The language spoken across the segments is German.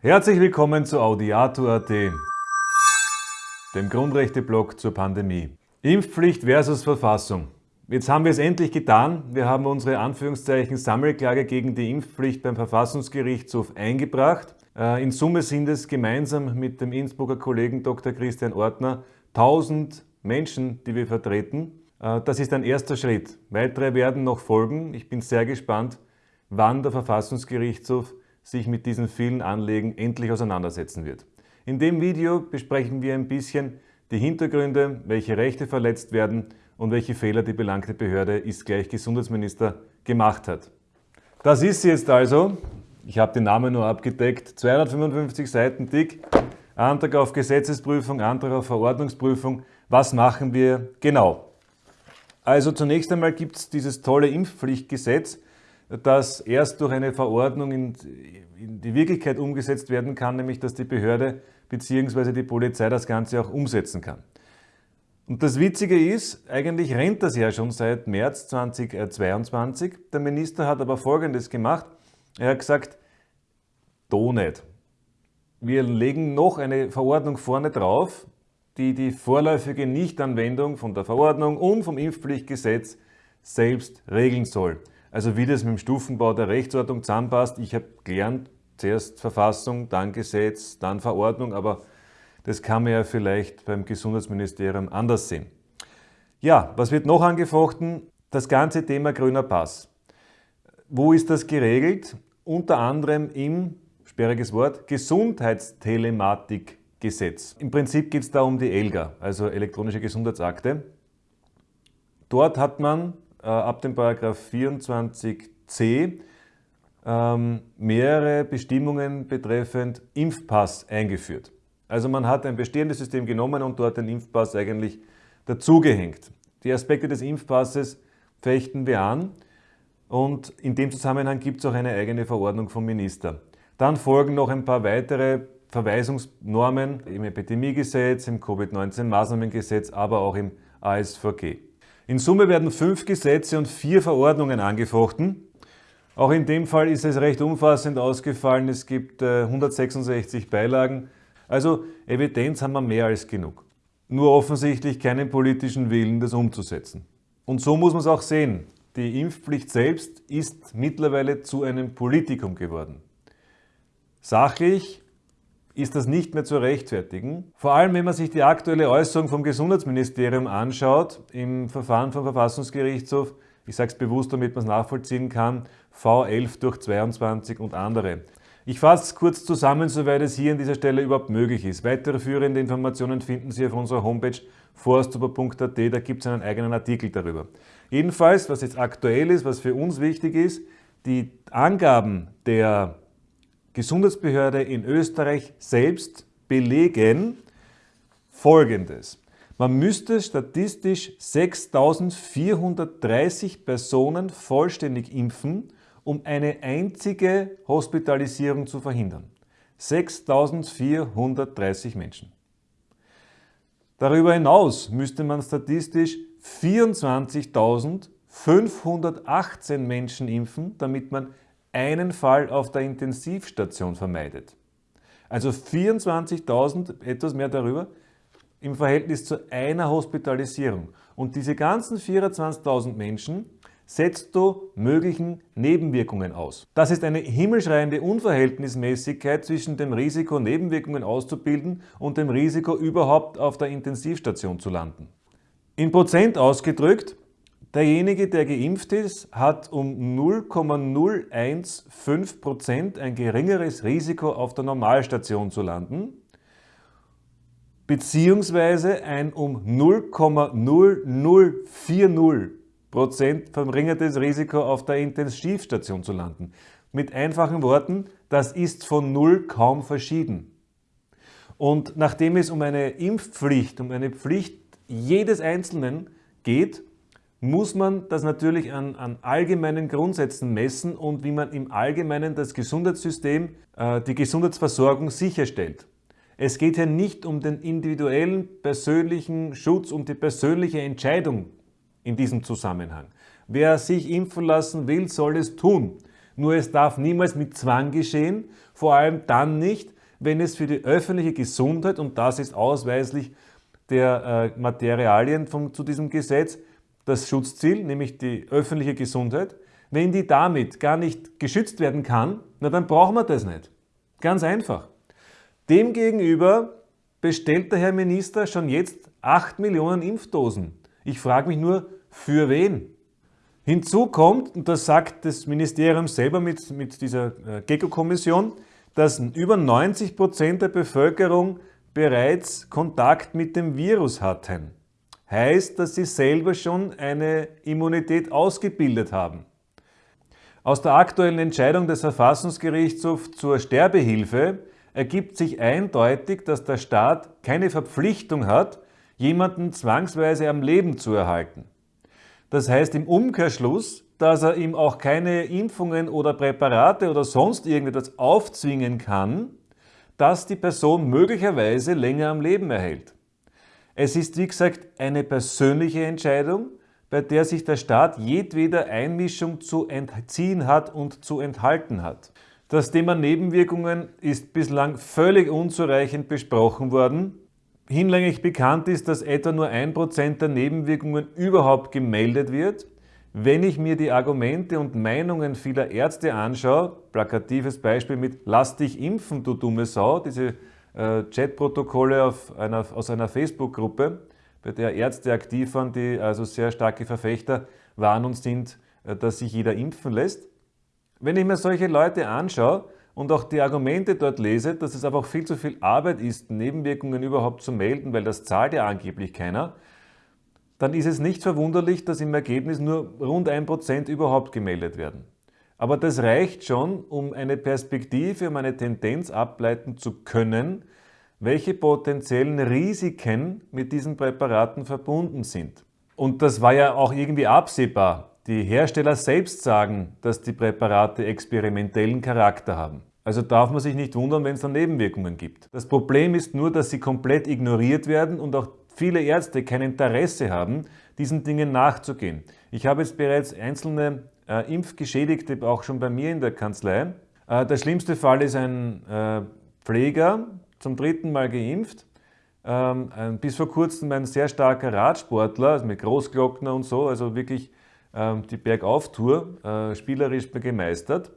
Herzlich willkommen zu Audiato.at, dem Grundrechte-Blog zur Pandemie. Impfpflicht versus Verfassung. Jetzt haben wir es endlich getan. Wir haben unsere Anführungszeichen Sammelklage gegen die Impfpflicht beim Verfassungsgerichtshof eingebracht. Äh, in Summe sind es gemeinsam mit dem Innsbrucker Kollegen Dr. Christian Ortner 1000 Menschen, die wir vertreten. Äh, das ist ein erster Schritt. Weitere werden noch folgen. Ich bin sehr gespannt, wann der Verfassungsgerichtshof sich mit diesen vielen Anliegen endlich auseinandersetzen wird. In dem Video besprechen wir ein bisschen die Hintergründe, welche Rechte verletzt werden und welche Fehler die belangte Behörde ist gleich Gesundheitsminister gemacht hat. Das ist sie jetzt also. Ich habe den Namen nur abgedeckt. 255 Seiten dick. Antrag auf Gesetzesprüfung, Antrag auf Verordnungsprüfung. Was machen wir genau? Also zunächst einmal gibt es dieses tolle Impfpflichtgesetz, das erst durch eine Verordnung in, in, die Wirklichkeit umgesetzt werden kann, nämlich dass die Behörde bzw. die Polizei das Ganze auch umsetzen kann. Und das Witzige ist, eigentlich rennt das ja schon seit März 2022. Der Minister hat aber Folgendes gemacht. Er hat gesagt, do nicht. Wir legen noch eine Verordnung vorne drauf, die die vorläufige Nichtanwendung von der Verordnung und vom Impfpflichtgesetz selbst regeln soll. Also wie das mit dem Stufenbau der Rechtsordnung zusammenpasst. Ich habe gelernt, zuerst Verfassung, dann Gesetz, dann Verordnung, aber das kann man ja vielleicht beim Gesundheitsministerium anders sehen. Ja, was wird noch angefochten? Das ganze Thema grüner Pass. Wo ist das geregelt? Unter anderem im, sperriges Wort, Gesundheitstelematikgesetz. Im Prinzip geht es da um die ELGA, also elektronische Gesundheitsakte. Dort hat man ab dem Paragraph 24c ähm, mehrere Bestimmungen betreffend Impfpass eingeführt. Also man hat ein bestehendes System genommen und dort den Impfpass eigentlich dazugehängt. Die Aspekte des Impfpasses fechten wir an und in dem Zusammenhang gibt es auch eine eigene Verordnung vom Minister. Dann folgen noch ein paar weitere Verweisungsnormen im Epidemiegesetz, im Covid-19-Maßnahmengesetz, aber auch im ASVG. In Summe werden fünf Gesetze und vier Verordnungen angefochten. Auch in dem Fall ist es recht umfassend ausgefallen. Es gibt 166 äh, Beilagen. Also Evidenz haben wir mehr als genug. Nur offensichtlich keinen politischen Willen, das umzusetzen. Und so muss man es auch sehen. Die Impfpflicht selbst ist mittlerweile zu einem Politikum geworden. Sachlich ist das nicht mehr zu rechtfertigen. Vor allem, wenn man sich die aktuelle Äußerung vom Gesundheitsministerium anschaut, im Verfahren vom Verfassungsgerichtshof, ich sage es bewusst, damit man es nachvollziehen kann, V11 durch 22 und andere. Ich fasse es kurz zusammen, soweit es hier an dieser Stelle überhaupt möglich ist. Weitere führende Informationen finden Sie auf unserer Homepage forstuber.at, da gibt es einen eigenen Artikel darüber. Jedenfalls, was jetzt aktuell ist, was für uns wichtig ist, die Angaben der Gesundheitsbehörde in Österreich selbst belegen Folgendes. Man müsste statistisch 6.430 Personen vollständig impfen, um eine einzige Hospitalisierung zu verhindern. 6.430 Menschen. Darüber hinaus müsste man statistisch 24.518 Menschen impfen, damit man einen Fall auf der Intensivstation vermeidet. Also 24.000, etwas mehr darüber, im Verhältnis zu einer Hospitalisierung. Und diese ganzen 24.000 Menschen setzt du möglichen Nebenwirkungen aus. Das ist eine himmelschreiende Unverhältnismäßigkeit zwischen dem Risiko, Nebenwirkungen auszubilden und dem Risiko, überhaupt auf der Intensivstation zu landen. In Prozent ausgedrückt Derjenige, der geimpft ist, hat um 0,015% ein geringeres Risiko auf der Normalstation zu landen, beziehungsweise ein um 0,0040% verringertes Risiko auf der Intensivstation zu landen. Mit einfachen Worten, das ist von Null kaum verschieden. Und nachdem es um eine Impfpflicht, um eine Pflicht jedes Einzelnen geht, muss man das natürlich an, an, allgemeinen Grundsätzen messen und wie man im Allgemeinen das Gesundheitssystem, äh, die Gesundheitsversorgung sicherstellt. Es geht hier nicht um den individuellen persönlichen Schutz, um die persönliche Entscheidung in diesem Zusammenhang. Wer sich impfen lassen will, soll es tun. Nur es darf niemals mit Zwang geschehen, vor allem dann nicht, wenn es für die öffentliche Gesundheit, und das ist ausweislich der äh, Materialien von, zu diesem Gesetz, das Schutzziel, nämlich die öffentliche Gesundheit, wenn die damit gar nicht geschützt werden kann, na dann brauchen wir das nicht. Ganz einfach. Demgegenüber bestellt der Herr Minister schon jetzt 8 Millionen Impfdosen. Ich frage mich nur, für wen? Hinzu kommt, und das sagt das Ministerium selber mit, mit dieser äh, GECO-Kommission, dass über 90 Prozent der Bevölkerung bereits Kontakt mit dem Virus hatten. Heißt, dass sie selber schon eine Immunität ausgebildet haben. Aus der aktuellen Entscheidung des Verfassungsgerichtshofs zur Sterbehilfe ergibt sich eindeutig, dass der Staat keine Verpflichtung hat, jemanden zwangsweise am Leben zu erhalten. Das heißt im Umkehrschluss, dass er ihm auch keine Impfungen oder Präparate oder sonst irgendetwas aufzwingen kann, dass die Person möglicherweise länger am Leben erhält. Es ist wie gesagt eine persönliche Entscheidung, bei der sich der Staat jedweder Einmischung zu entziehen hat und zu enthalten hat. Das Thema Nebenwirkungen ist bislang völlig unzureichend besprochen worden. Hinlänglich bekannt ist, dass etwa nur ein Prozent der Nebenwirkungen überhaupt gemeldet wird. Wenn ich mir die Argumente und Meinungen vieler Ärzte anschaue, plakatives Beispiel mit Lass dich impfen, du dumme Sau, diese äh, Chatprotokolle einer, aus einer Facebook-Gruppe, bei der Ärzte aktiv waren, die also sehr starke Verfechter waren und sind, äh, dass sich jeder impfen lässt. Wenn ich mir solche Leute anschaue und auch die Argumente dort lese, dass es einfach viel zu viel Arbeit ist, Nebenwirkungen überhaupt zu melden, weil das zahlt ja angeblich keiner, dann ist es nicht verwunderlich, dass im Ergebnis nur rund 1% überhaupt gemeldet werden. Aber das reicht schon, um eine Perspektive, um eine Tendenz ableiten zu können, welche potenziellen Risiken mit diesen Präparaten verbunden sind. Und das war ja auch irgendwie absehbar. Die Hersteller selbst sagen, dass die Präparate experimentellen Charakter haben. Also darf man sich nicht wundern, wenn es dann Nebenwirkungen gibt. Das Problem ist nur, dass sie komplett ignoriert werden und auch viele Ärzte kein Interesse haben, diesen Dingen nachzugehen. Ich habe jetzt bereits einzelne äh, Impfgeschädigte auch schon bei mir in der Kanzlei. Äh, der schlimmste Fall ist ein äh, Pfleger, zum dritten Mal geimpft, ähm, bis vor kurzem ein sehr starker Radsportler, also mit Großglockner und so, also wirklich ähm, die Bergauftour äh, spielerisch gemeistert.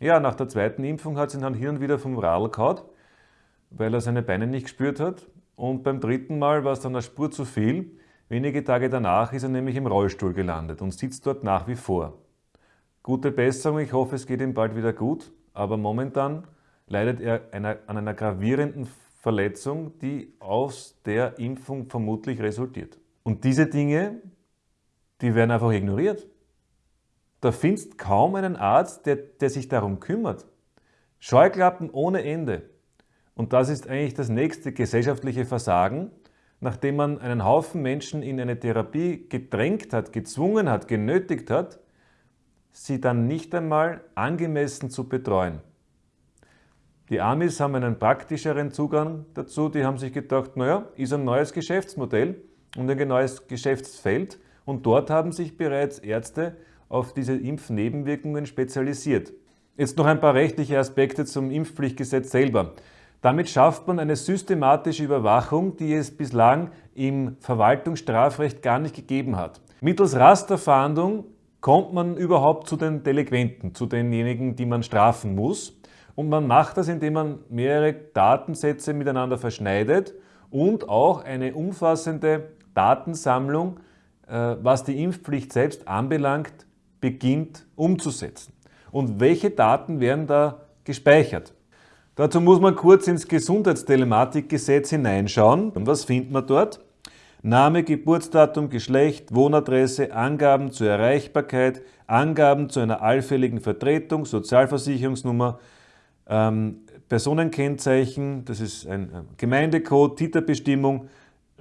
Ja, nach der zweiten Impfung hat sie dann hier wieder vom Radl gehauen, weil er seine Beine nicht gespürt hat. Und beim dritten Mal war es dann eine Spur zu viel. Wenige Tage danach ist er nämlich im Rollstuhl gelandet und sitzt dort nach wie vor. Gute Besserung, ich hoffe, es geht ihm bald wieder gut, aber momentan leidet er einer, an einer gravierenden Verletzung, die aus der Impfung vermutlich resultiert. Und diese Dinge die werden einfach ignoriert. Da findest kaum einen Arzt, der, der sich darum kümmert. Scheuklappen ohne Ende. Und das ist eigentlich das nächste gesellschaftliche Versagen, nachdem man einen Haufen Menschen in eine Therapie gedrängt hat, gezwungen hat, genötigt hat, sie dann nicht einmal angemessen zu betreuen. Die Amis haben einen praktischeren Zugang dazu, die haben sich gedacht, naja, ist ein neues Geschäftsmodell und ein neues Geschäftsfeld und dort haben sich bereits Ärzte auf diese Impfnebenwirkungen spezialisiert. Jetzt noch ein paar rechtliche Aspekte zum Impfpflichtgesetz selber. Damit schafft man eine systematische Überwachung, die es bislang im Verwaltungsstrafrecht gar nicht gegeben hat. Mittels Rasterfahndung kommt man überhaupt zu den Delinquenten, zu denjenigen, die man strafen muss. Und man macht das, indem man mehrere Datensätze miteinander verschneidet und auch eine umfassende Datensammlung äh, was die Impfpflicht selbst anbelangt, beginnt umzusetzen. Und welche Daten werden da gespeichert? Dazu muss man kurz ins Gesundheitstellematikgesetz hineinschauen. Und was findet man dort? Name, Geburtsdatum, Geschlecht, Wohnadresse, Angaben zur Erreichbarkeit, Angaben zu einer allfälligen Vertretung, Sozialversicherungsnummer, ähm, Personenkennzeichen, das ist ein Gemeindecode, Titerbestimmung,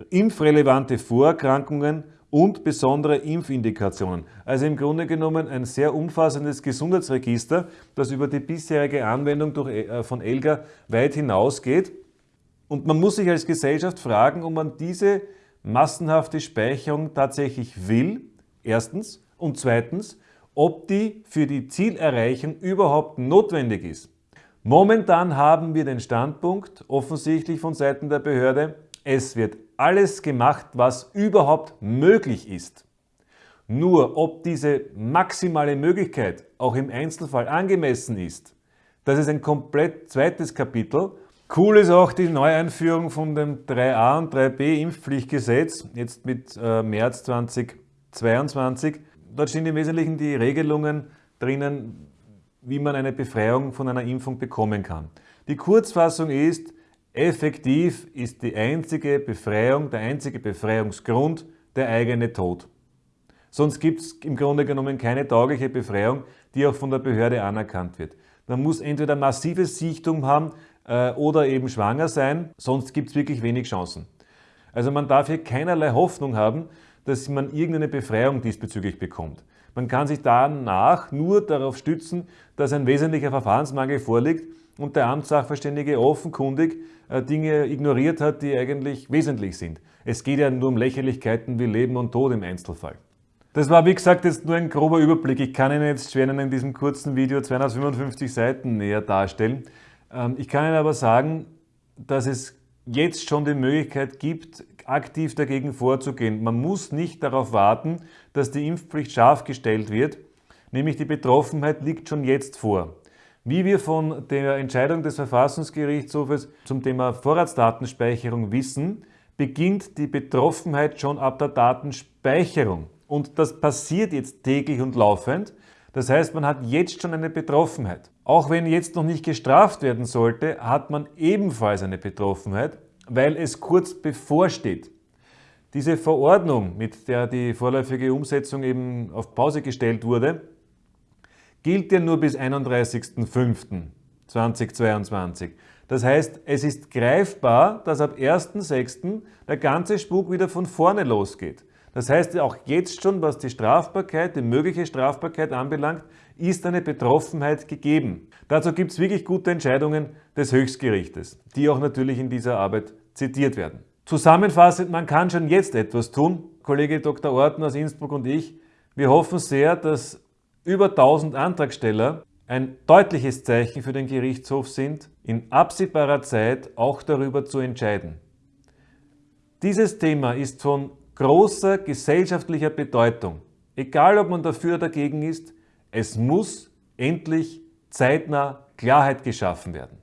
impfrelevante Vorerkrankungen und besondere Impfindikationen. Also im Grunde genommen ein sehr umfassendes Gesundheitsregister, das über die bisherige Anwendung durch, äh, von ELGA weit hinausgeht. Und man muss sich als Gesellschaft fragen, ob man diese massenhafte Speicherung tatsächlich will, erstens, und zweitens, ob die für die Zielerreichung überhaupt notwendig ist. Momentan haben wir den Standpunkt, offensichtlich von Seiten der Behörde, es wird alles gemacht, was überhaupt möglich ist. Nur ob diese maximale Möglichkeit auch im Einzelfall angemessen ist, das ist ein komplett zweites Kapitel. Cool ist auch die Neueinführung von dem 3a und 3b Impfpflichtgesetz, jetzt mit äh, März 2022. Dort stehen im Wesentlichen die Regelungen drinnen, wie man eine Befreiung von einer Impfung bekommen kann. Die Kurzfassung ist, effektiv ist die einzige Befreiung, der einzige Befreiungsgrund der eigene Tod. Sonst gibt es im Grunde genommen keine taugliche Befreiung, die auch von der Behörde anerkannt wird. Man muss entweder massives Sichtum haben äh, oder eben schwanger sein, sonst gibt es wirklich wenig Chancen. Also man darf hier keinerlei Hoffnung haben, dass man irgendeine Befreiung diesbezüglich bekommt. Man kann sich danach nur darauf stützen, dass ein wesentlicher Verfahrensmangel vorliegt und der Amtssachverständige offenkundig äh, Dinge ignoriert hat, die eigentlich wesentlich sind. Es geht ja nur um Lächerlichkeiten wie Leben und Tod im Einzelfall. Das war wie gesagt jetzt nur ein grober Überblick. Ich kann Ihnen jetzt schwer in diesem kurzen Video 255 Seiten näher darstellen. Ähm, ich kann Ihnen aber sagen, dass es jetzt schon die Möglichkeit gibt, aktiv dagegen vorzugehen. Man muss nicht darauf warten, dass die Impfpflicht scharf gestellt wird, nämlich die Betroffenheit liegt schon jetzt vor. Wie wir von der Entscheidung des Verfassungsgerichtshofes zum Thema Vorratsdatenspeicherung wissen, beginnt die Betroffenheit schon ab der Datenspeicherung. Und das passiert jetzt täglich und laufend. Das heißt, man hat jetzt schon eine Betroffenheit. Auch wenn jetzt noch nicht gestraft werden sollte, hat man ebenfalls eine Betroffenheit, weil es kurz bevorsteht. Diese Verordnung, mit der die vorläufige Umsetzung eben auf Pause gestellt wurde, gilt ja nur bis 31.05.2022. Das heißt, es ist greifbar, dass ab 1.06. der ganze Spuk wieder von vorne losgeht. Das heißt, auch jetzt schon, was die Strafbarkeit, die mögliche Strafbarkeit anbelangt, ist eine Betroffenheit gegeben. Dazu gibt es wirklich gute Entscheidungen des Höchstgerichtes, die auch natürlich in dieser Arbeit zitiert werden. Zusammenfassend, man kann schon jetzt etwas tun. Kollege Dr. Orten aus Innsbruck und ich, wir hoffen sehr, dass über 1000 Antragsteller ein deutliches Zeichen für den Gerichtshof sind, in absehbarer Zeit auch darüber zu entscheiden. Dieses Thema ist von großer gesellschaftlicher Bedeutung. Egal, ob man dafür oder dagegen ist, es muss endlich zeitnah Klarheit geschaffen werden.